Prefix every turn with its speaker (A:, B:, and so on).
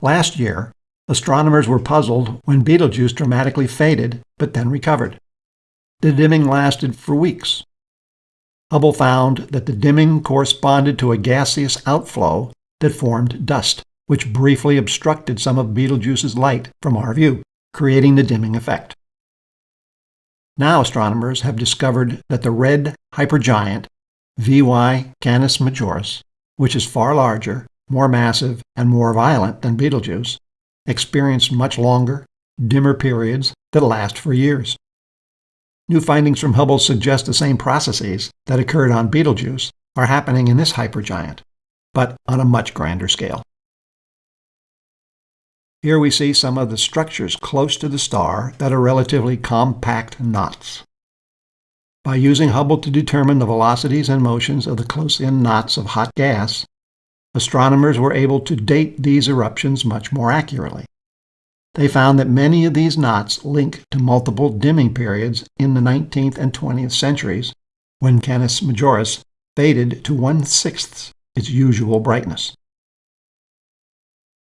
A: Last year, astronomers were puzzled when Betelgeuse dramatically faded but then recovered. The dimming lasted for weeks. Hubble found that the dimming corresponded to a gaseous outflow that formed dust, which briefly obstructed some of Betelgeuse's light from our view, creating the dimming effect. Now astronomers have discovered that the red hypergiant VY Canis Majoris, which is far larger, more massive, and more violent than Betelgeuse, experienced much longer, dimmer periods that last for years. New findings from Hubble suggest the same processes that occurred on Betelgeuse are happening in this hypergiant, but on a much grander scale. Here we see some of the structures close to the star that are relatively compact knots. By using Hubble to determine the velocities and motions of the close-in knots of hot gas, astronomers were able to date these eruptions much more accurately. They found that many of these knots link to multiple dimming periods in the 19th and 20th centuries when Canis Majoris faded to one-sixth its usual brightness.